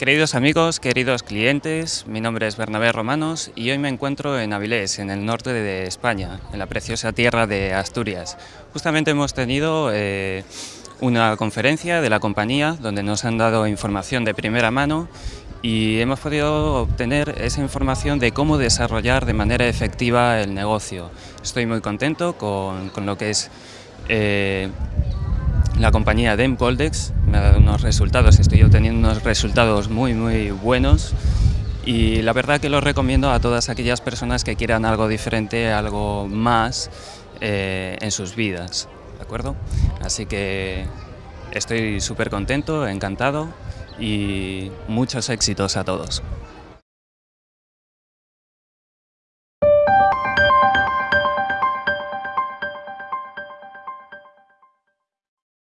Queridos amigos, queridos clientes, mi nombre es Bernabé Romanos y hoy me encuentro en Avilés, en el norte de España, en la preciosa tierra de Asturias. Justamente hemos tenido eh, una conferencia de la compañía donde nos han dado información de primera mano y hemos podido obtener esa información de cómo desarrollar de manera efectiva el negocio. Estoy muy contento con, lo que es eh, la compañía DEM Coldex me ha dado unos resultados, estoy obteniendo unos resultados muy muy buenos y la verdad que los recomiendo a todas aquellas personas que quieran algo diferente, algo más eh, en sus vidas, ¿de acuerdo? Así que estoy súper contento, encantado y muchos éxitos a todos.